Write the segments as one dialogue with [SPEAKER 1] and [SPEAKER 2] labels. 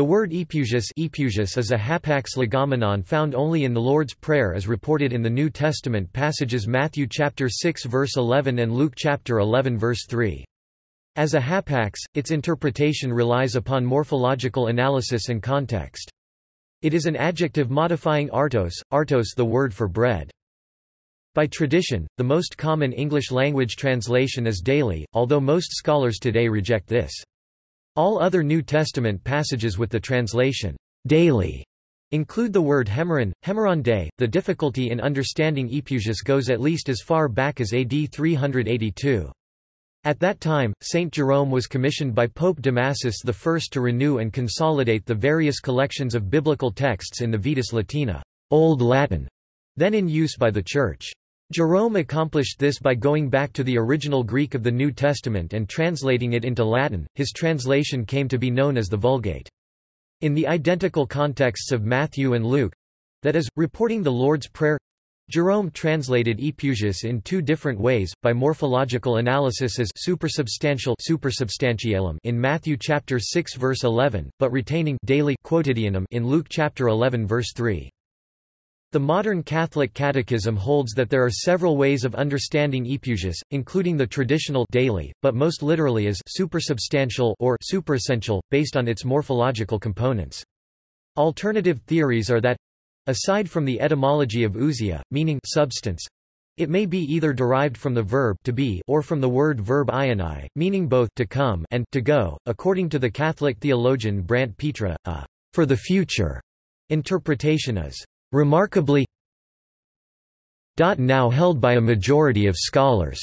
[SPEAKER 1] The word epiousios, is a hapax legomenon found only in the Lord's Prayer as reported in the New Testament passages Matthew chapter 6 verse 11 and Luke chapter 11 verse 3. As a hapax, its interpretation relies upon morphological analysis and context. It is an adjective modifying artos, artos the word for bread. By tradition, the most common English-language translation is daily, although most scholars today reject this. All other New Testament passages with the translation, daily, include the word hemeron, hemeron day. The difficulty in understanding Epiousios goes at least as far back as AD 382. At that time, Saint Jerome was commissioned by Pope Damasus I to renew and consolidate the various collections of biblical texts in the Vetus Latina, Old Latin, then in use by the Church. Jerome accomplished this by going back to the original Greek of the New Testament and translating it into Latin. His translation came to be known as the Vulgate. In the identical contexts of Matthew and Luke that is, reporting the Lord's Prayer Jerome translated Epiousios in two different ways, by morphological analysis as supersubstantial supersubstantialem in Matthew chapter 6 verse 11, but retaining daily quotidianum in Luke chapter 11 verse 3. The modern Catholic Catechism holds that there are several ways of understanding epiousios, including the traditional daily, but most literally as supersubstantial or superessential, based on its morphological components. Alternative theories are that aside from the etymology of ousia, meaning substance, it may be either derived from the verb to be or from the word verb ioni, meaning both to come and to go. According to the Catholic theologian Brant Pitre, a for the future interpretation is Remarkably now held by a majority of scholars,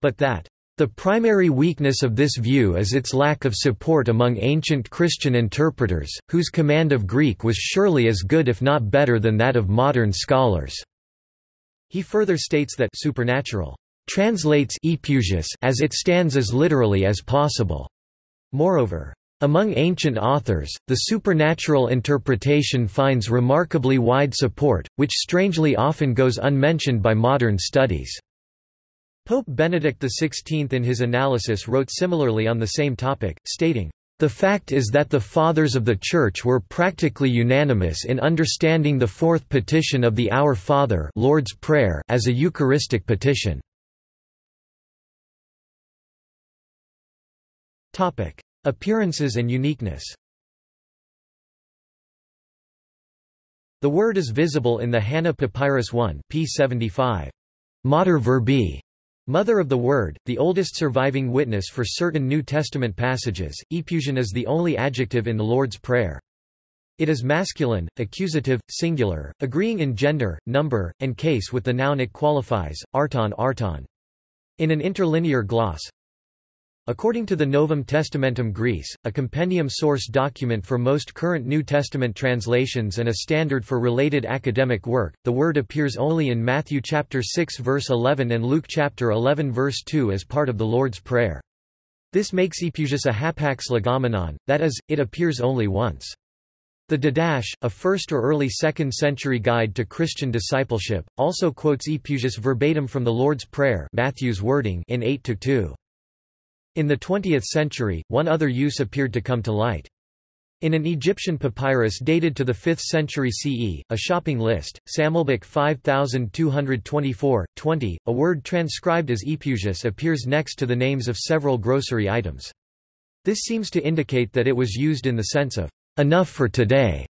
[SPEAKER 1] but that the primary weakness of this view is its lack of support among ancient Christian interpreters, whose command of Greek was surely as good if not better than that of modern scholars. He further states that supernatural translates as it stands as literally as possible. Moreover, among ancient authors, the supernatural interpretation finds remarkably wide support, which strangely often goes unmentioned by modern studies. Pope Benedict XVI in his analysis wrote similarly on the same topic, stating, the fact is that the Fathers of the Church were practically unanimous in understanding the fourth petition of the Our Father Lord's Prayer as a Eucharistic petition. Appearances and uniqueness The word is visible in the Hanna Papyrus 1 p. 75. Mater verbi, mother of the word, the oldest surviving witness for certain New Testament passages. Epiousion is the only adjective in the Lord's Prayer. It is masculine, accusative, singular, agreeing in gender, number, and case with the noun it qualifies, arton arton. In an interlinear gloss, According to the Novum Testamentum Graece, a compendium source document for most current New Testament translations and a standard for related academic work, the word appears only in Matthew chapter 6 verse 11 and Luke chapter 11 verse 2 as part of the Lord's Prayer. This makes Epiousios a hapax legomenon, that is, it appears only once. The Didache, a 1st or early 2nd century guide to Christian discipleship, also quotes Epiousios verbatim from the Lord's Prayer Matthew's wording in 8-2. In the 20th century, one other use appeared to come to light. In an Egyptian papyrus dated to the 5th century CE, a shopping list, Sammelbuch 5224, 20, a word transcribed as epiousios appears next to the names of several grocery items. This seems to indicate that it was used in the sense of, enough for today,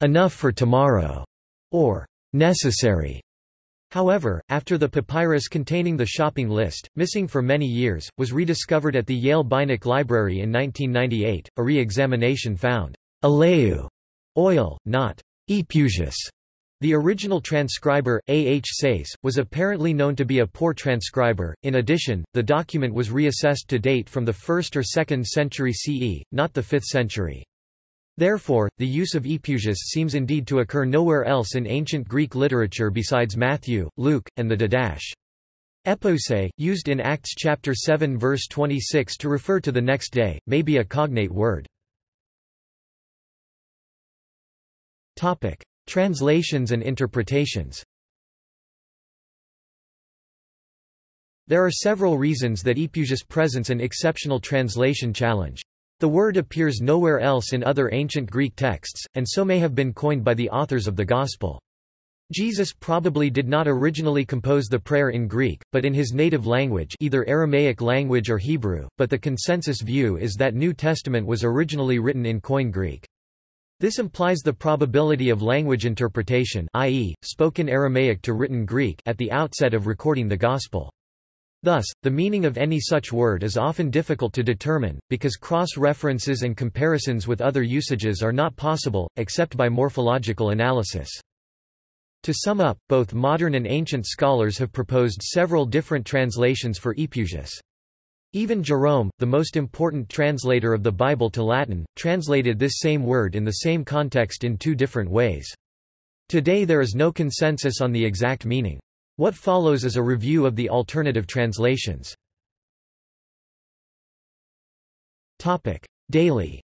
[SPEAKER 1] enough for tomorrow, or necessary. However, after the papyrus containing the shopping list, missing for many years, was rediscovered at the Yale Beinecke Library in 1998, a re-examination found elaiou oil, not epiousios. The original transcriber, A. H. Sayce, was apparently known to be a poor transcriber. In addition, the document was reassessed to date from the 1st or 2nd century CE, not the 5th century. Therefore, the use of epiousios seems indeed to occur nowhere else in ancient Greek literature besides Matthew, Luke, and the Didache. Epose, used in Acts chapter 7 verse 26 to refer to the next day, may be a cognate word. Topic: Translations and interpretations. There are several reasons that Epiousios presents an exceptional translation challenge. The word appears nowhere else in other ancient Greek texts, and so may have been coined by the authors of the Gospel. Jesus probably did not originally compose the prayer in Greek, but in his native language either Aramaic language or Hebrew, but the consensus view is that New Testament was originally written in Koine Greek. This implies the probability of language interpretation i.e., spoken Aramaic to written Greek at the outset of recording the Gospel. Thus, the meaning of any such word is often difficult to determine, because cross-references and comparisons with other usages are not possible, except by morphological analysis. To sum up, both modern and ancient scholars have proposed several different translations for Epiousios. Even Jerome, the most important translator of the Bible to Latin, translated this same word in the same context in two different ways. Today there is no consensus on the exact meaning. What follows is a review of the alternative translations. Daily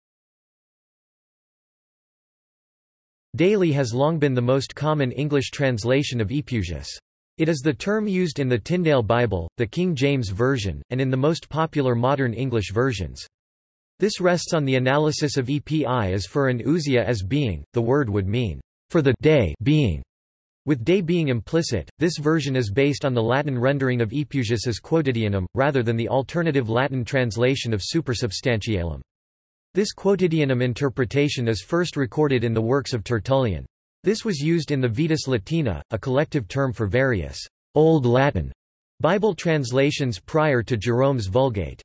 [SPEAKER 1] Daily has long been the most common English translation of Epiousios. It is the term used in the Tyndale Bible, the King James Version, and in the most popular modern English versions. This rests on the analysis of epi as for an ousia as being, the word would mean, for the day being. With day being implicit, this version is based on the Latin rendering of Epiousios as quotidianum, rather than the alternative Latin translation of supersubstantialem. This quotidianum interpretation is first recorded in the works of Tertullian. This was used in the Vetus Latina, a collective term for various Old Latin Bible translations prior to Jerome's Vulgate.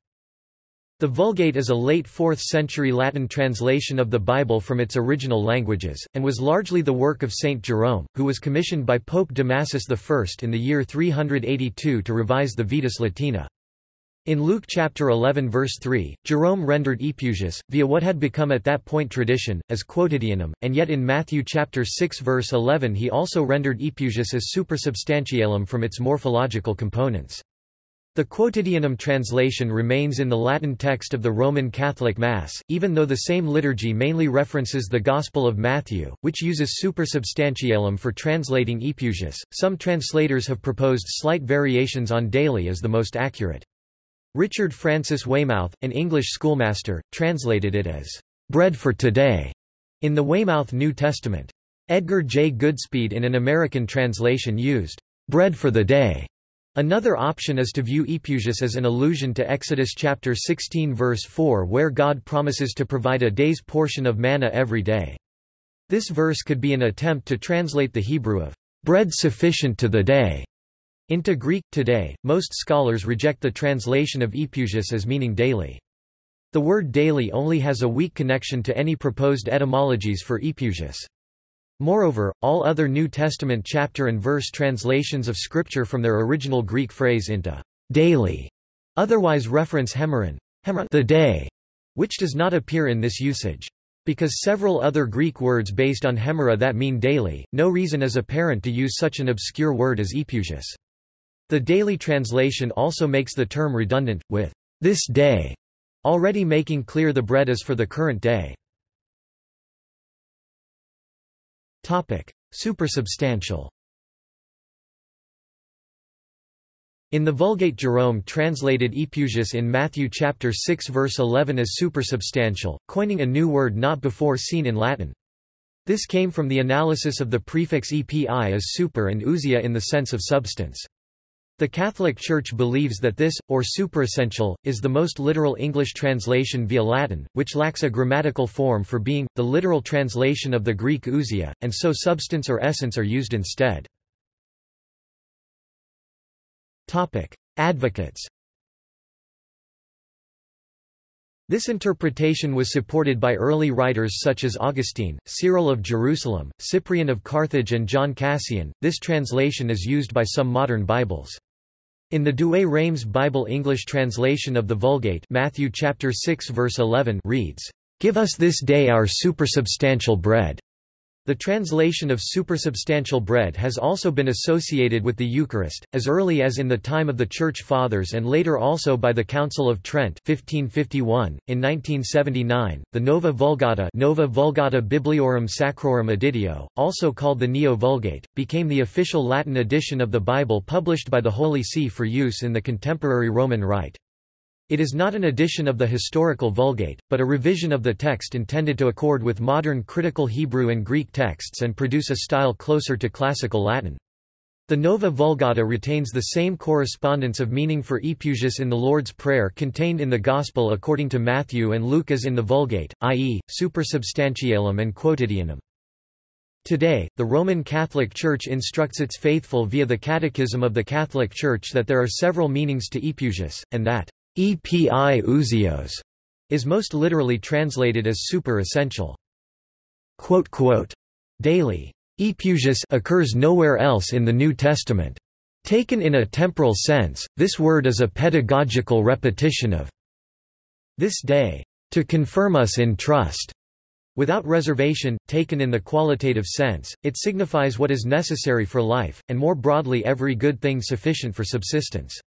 [SPEAKER 1] The Vulgate is a late 4th century Latin translation of the Bible from its original languages, and was largely the work of Saint Jerome, who was commissioned by Pope Damasus I in the year 382 to revise the Vetus Latina. In Luke chapter 11 verse 3, Jerome rendered Epiousios, via what had become at that point tradition, as quotidianum, and yet in Matthew chapter 6 verse 11 he also rendered Epiousios as supersubstantialem from its morphological components. The quotidianum translation remains in the Latin text of the Roman Catholic Mass, even though the same liturgy mainly references the Gospel of Matthew, which uses supersubstantialem for translating Epiousios. Some translators have proposed slight variations on daily as the most accurate. Richard Francis Weymouth, an English schoolmaster, translated it as bread for today in the Weymouth New Testament. Edgar J. Goodspeed in an American translation used bread for the day. Another option is to view Epiousios as an allusion to Exodus chapter 16 verse 4 where God promises to provide a day's portion of manna every day. This verse could be an attempt to translate the Hebrew of bread sufficient to the day into Greek. Today, most scholars reject the translation of Epiousios as meaning daily. The word daily only has a weak connection to any proposed etymologies for Epiousios. Moreover, all other New Testament chapter and verse translations of Scripture from their original Greek phrase into daily otherwise reference hemeron, the day, which does not appear in this usage. Because several other Greek words based on hemera that mean daily, no reason is apparent to use such an obscure word as Epiousios. The daily translation also makes the term redundant, with this day already making clear the bread is for the current day. Supersubstantial In the Vulgate Jerome translated Epiousios in Matthew chapter 6 verse 11 as supersubstantial, coining a new word not before seen in Latin. This came from the analysis of the prefix epi as super and ousia in the sense of substance. The Catholic Church believes that this, or superessential, is the most literal English translation via Latin, which lacks a grammatical form for being, the literal translation of the Greek ousia, and so substance or essence are used instead. Advocates This interpretation was supported by early writers such as Augustine, Cyril of Jerusalem, Cyprian of Carthage and John Cassian. This translation is used by some modern Bibles. In the Douay-Rheims Bible English translation of the Vulgate Matthew chapter 6 verse 11 reads, "Give us this day our supersubstantial bread." The translation of supersubstantial bread has also been associated with the Eucharist, as early as in the time of the Church Fathers and later also by the Council of Trent 1551. .In 1979, the Nova Vulgata Nova Vulgata Bibliorum Sacrorum Editio, also called the Neo-Vulgate, became the official Latin edition of the Bible published by the Holy See for use in the contemporary Roman Rite. It is not an edition of the historical Vulgate, but a revision of the text intended to accord with modern critical Hebrew and Greek texts and produce a style closer to classical Latin. The Nova Vulgata retains the same correspondence of meaning for Epiousios in the Lord's Prayer contained in the Gospel according to Matthew and Luke as in the Vulgate, i.e., supersubstantialem and quotidianum. Today, the Roman Catholic Church instructs its faithful via the Catechism of the Catholic Church that there are several meanings to Epiousios, and that epi is most literally translated as super essential. Daily Epiousios occurs nowhere else in the New Testament. Taken in a temporal sense, this word is a pedagogical repetition of this day, to confirm us in trust. Without reservation, taken in the qualitative sense, it signifies what is necessary for life, and more broadly every good thing sufficient for subsistence.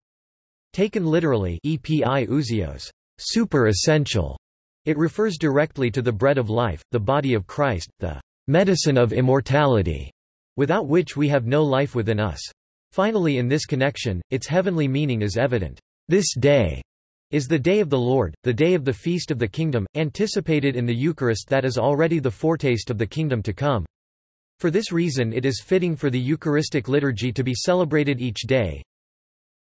[SPEAKER 1] Taken literally epi ousios, super essential, it refers directly to the bread of life, the body of Christ, the medicine of immortality, without which we have no life within us. Finally in this connection, its heavenly meaning is evident. This day is the day of the Lord, the day of the feast of the kingdom, anticipated in the Eucharist that is already the foretaste of the kingdom to come. For this reason it is fitting for the Eucharistic liturgy to be celebrated each day,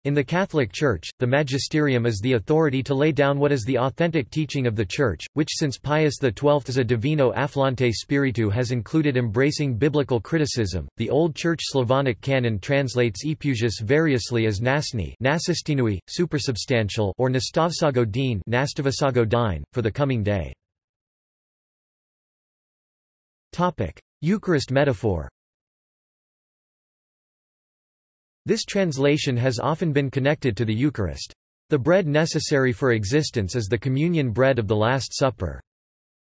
[SPEAKER 1] in the Catholic Church, the magisterium is the authority to lay down what is the authentic teaching of the Church, which since Pius XII as a Divino Afflante Spiritu has included embracing biblical criticism. The Old Church Slavonic canon translates Epiousios variously as Nasni, Nasistinui, supersubstantial, or Nastavsago Din, Nastavsago Dine, for the coming day. Topic: Eucharist metaphor. This translation has often been connected to the Eucharist. The bread necessary for existence is the communion bread of the Last Supper.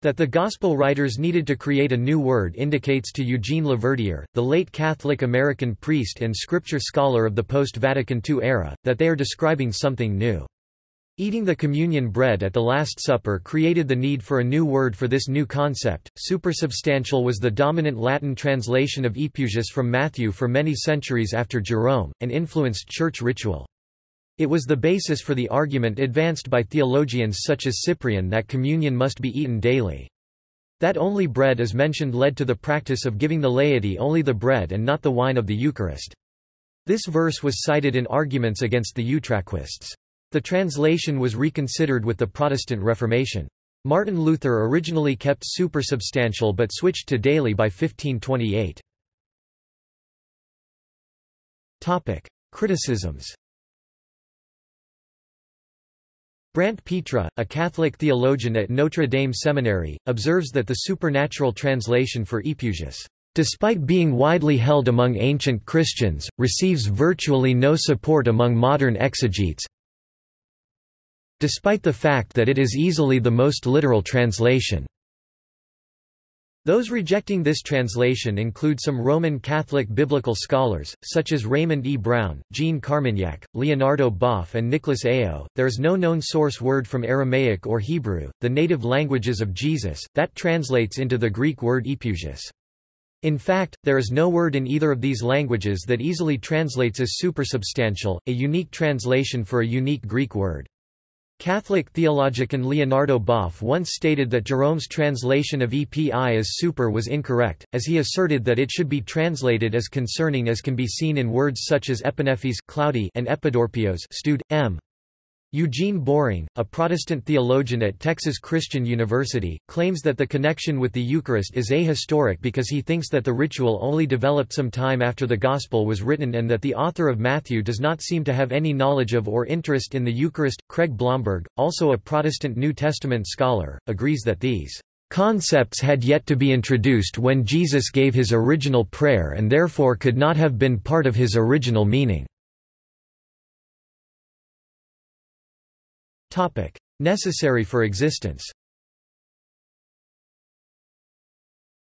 [SPEAKER 1] That the Gospel writers needed to create a new word indicates to Eugene Laverdiere, the late Catholic American priest and scripture scholar of the post-Vatican II era, that they are describing something new. Eating the communion bread at the Last Supper created the need for a new word for this new concept. Supersubstantial was the dominant Latin translation of Epiousios from Matthew for many centuries after Jerome, and influenced church ritual. It was the basis for the argument advanced by theologians such as Cyprian that communion must be eaten daily. That only bread is mentioned led to the practice of giving the laity only the bread and not the wine of the Eucharist. This verse was cited in arguments against the Utraquists. The translation was reconsidered with the Protestant Reformation. Martin Luther originally kept supersubstantial but switched to daily by 1528. Topic: Criticisms. Brant Pitre, a Catholic theologian at Notre Dame Seminary, observes that the supernatural translation for Epiousios, despite being widely held among ancient Christians, receives virtually no support among modern exegetes, despite the fact that it is easily the most literal translation. Those rejecting this translation include some Roman Catholic biblical scholars, such as Raymond E. Brown, Jean Carmignac, Leonardo Boff, and Nicholas Ayo. There is no known source word from Aramaic or Hebrew, the native languages of Jesus, that translates into the Greek word epiousios. In fact, there is no word in either of these languages that easily translates as supersubstantial, a unique translation for a unique Greek word. Catholic theologian Leonardo Boff once stated that Jerome's translation of EPI as super was incorrect, as he asserted that it should be translated as concerning as can be seen in words such as epinephes cloudy and epidorpios stewed, m. Eugene Boring, a Protestant theologian at Texas Christian University, claims that the connection with the Eucharist is ahistoric because he thinks that the ritual only developed some time after the Gospel was written and that the author of Matthew does not seem to have any knowledge of or interest in the Eucharist. Craig Blomberg, also a Protestant New Testament scholar, agrees that these concepts had yet to be introduced when Jesus gave his original prayer and therefore could not have been part of his original meaning. Topic: Necessary for existence.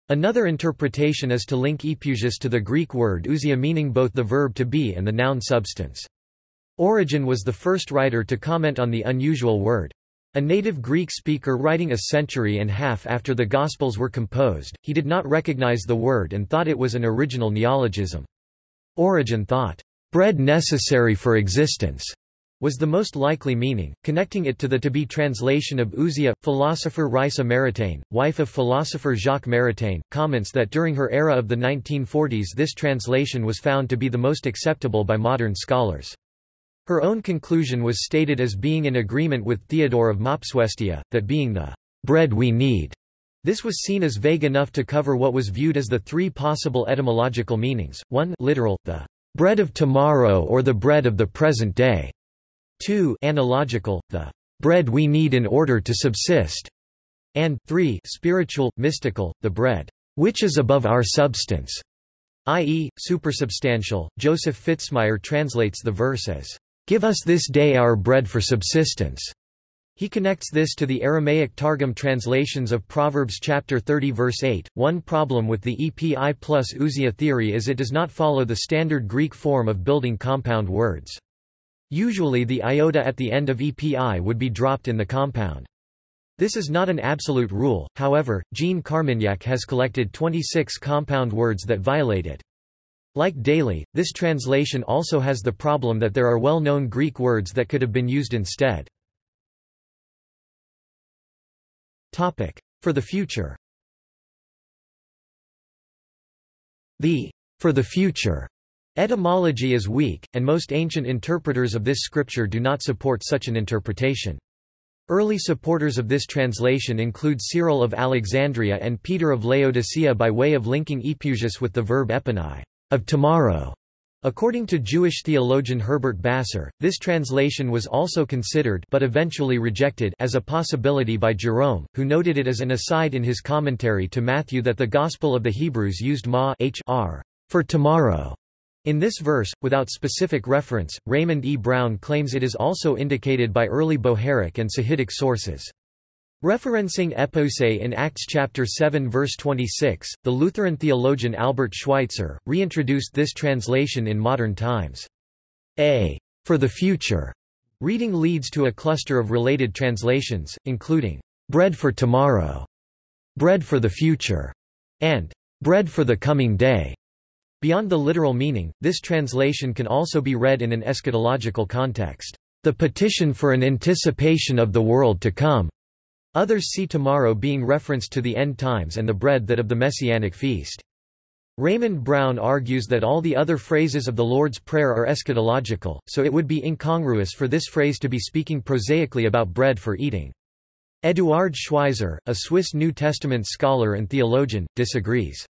[SPEAKER 1] Another interpretation is to link epiousios to the Greek word ousia meaning both the verb to be and the noun substance. Origen was the first writer to comment on the unusual word. A native Greek speaker writing a century and a half after the Gospels were composed, he did not recognize the word and thought it was an original neologism. Origen thought, "...bread necessary for existence," was the most likely meaning, connecting it to the to-be translation of ousia. Philosopher Raïssa Maritain, wife of philosopher Jacques Maritain, comments that during her era of the 1940s this translation was found to be the most acceptable by modern scholars. Her own conclusion was stated as being in agreement with Theodore of Mopsuestia, that being the bread we need, this was seen as vague enough to cover what was viewed as the three possible etymological meanings, 1 literal, the bread of tomorrow or the bread of the present day, 2 analogical, the bread we need in order to subsist, and 3 spiritual, mystical, the bread which is above our substance, i.e., supersubstantial. Joseph Fitzmyer translates the verse as, Give us this day our bread for subsistence. He connects this to the Aramaic Targum translations of Proverbs chapter 30 verse 8. One problem with the EPI plus ousia theory is it does not follow the standard Greek form of building compound words. Usually the iota at the end of EPI would be dropped in the compound. This is not an absolute rule, however, Jean Carmignac has collected 26 compound words that violate it. Like daily, this translation also has the problem that there are well-known Greek words that could have been used instead. For the future The for the future Etymology is weak, and most ancient interpreters of this scripture do not support such an interpretation. Early supporters of this translation include Cyril of Alexandria and Peter of Laodicea by way of linking epiousios with the verb epienai, of tomorrow. According to Jewish theologian Herbert Basser, this translation was also considered but eventually rejected as a possibility by Jerome, who noted it as an aside in his commentary to Matthew that the Gospel of the Hebrews used ma hr for tomorrow in this verse, without specific reference, Raymond E. Brown claims it is also indicated by early Bohairic and Sahidic sources. Referencing epose in Acts chapter 7 verse 26, the Lutheran theologian Albert Schweitzer, reintroduced this translation in modern times. A for the future reading leads to a cluster of related translations, including bread for tomorrow, bread for the future, and bread for the coming day. Beyond the literal meaning, this translation can also be read in an eschatological context. The petition for an anticipation of the world to come. Others see tomorrow being referenced to the end times and the bread that of the messianic feast. Raymond Brown argues that all the other phrases of the Lord's Prayer are eschatological, so it would be incongruous for this phrase to be speaking prosaically about bread for eating. Eduard Schweizer, a Swiss New Testament scholar and theologian, disagrees.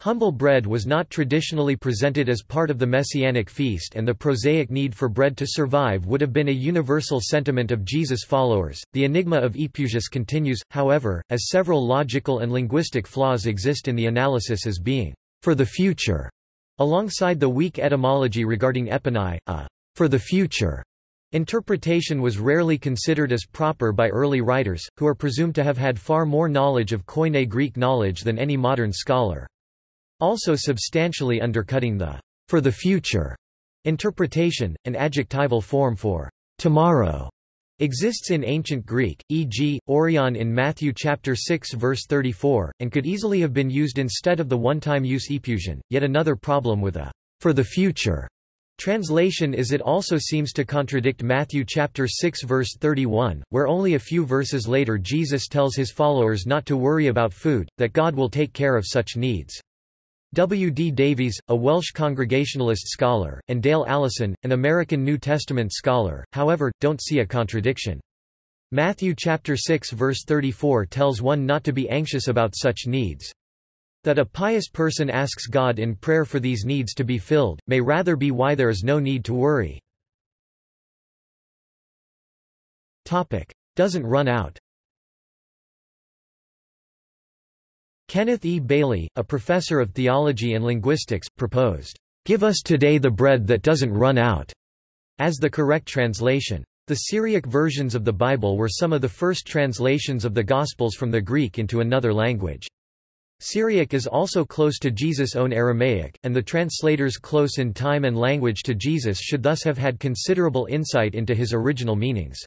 [SPEAKER 1] Humble bread was not traditionally presented as part of the Messianic feast and the prosaic need for bread to survive would have been a universal sentiment of Jesus' followers. The enigma of Epiousios continues, however, as several logical and linguistic flaws exist in the analysis as being for the future, alongside the weak etymology regarding epienai, a for the future Interpretation was rarely considered as proper by early writers, who are presumed to have had far more knowledge of Koine Greek knowledge than any modern scholar. Also substantially undercutting the for the future interpretation, an adjectival form for tomorrow exists in ancient Greek, e.g., aurion in Matthew chapter 6 verse 34, and could easily have been used instead of the one-time use epiousion. Yet another problem with a for the future translation is it also seems to contradict Matthew chapter 6 verse 31, where only a few verses later Jesus tells his followers not to worry about food, that God will take care of such needs. W. D. Davies, a Welsh Congregationalist scholar, and Dale Allison, an American New Testament scholar, however, don't see a contradiction. Matthew chapter 6 verse 34 tells one not to be anxious about such needs. That a pious person asks God in prayer for these needs to be filled, may rather be why there is no need to worry. Doesn't run out Kenneth E. Bailey, a professor of theology and linguistics, proposed, "...give us today the bread that doesn't run out," as the correct translation. The Syriac versions of the Bible were some of the first translations of the Gospels from the Greek into another language. Syriac is also close to Jesus' own Aramaic, and the translators close in time and language to Jesus should thus have had considerable insight into his original meanings.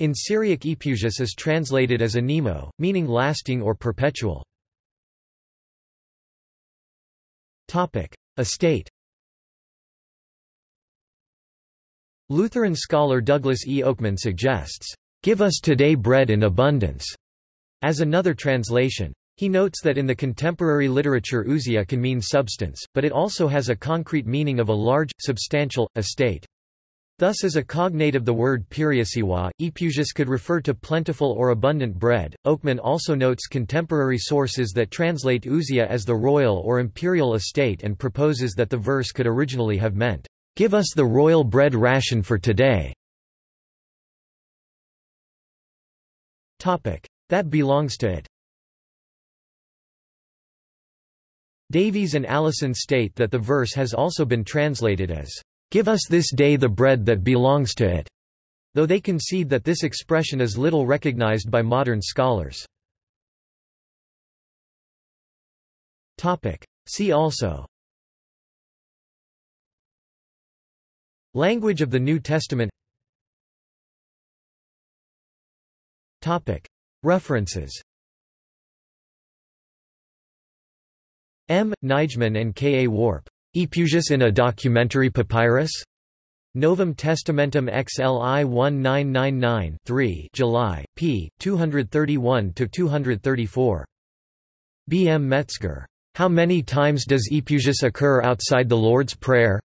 [SPEAKER 1] In Syriac Epiousios is translated as anemo, meaning lasting or perpetual. Estate Lutheran scholar Douglas E. Oakman suggests, "...give us today bread in abundance," as another translation. He notes that in the contemporary literature ousia can mean substance, but it also has a concrete meaning of a large, substantial, estate. Thus as a cognate of the word periousia, epiousios could refer to plentiful or abundant bread. Oakman also notes contemporary sources that translate ousia as the royal or imperial estate and proposes that the verse could originally have meant, "'Give us the royal bread ration for today' That belongs to it. Davies and Allison state that the verse has also been translated as, Give us this day the bread that belongs to it, though they concede that this expression is little recognized by modern scholars. See also Language of the New Testament References M. Nijman and K. A. Worp. Epiousios in a documentary papyrus? Novum Testamentum XLI 1999-3 July, p. 231–234. B. M. Metzger. How many times does Epiousios occur outside the Lord's Prayer?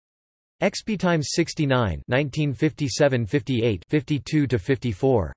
[SPEAKER 1] XP Times 69 1957–58 52–54.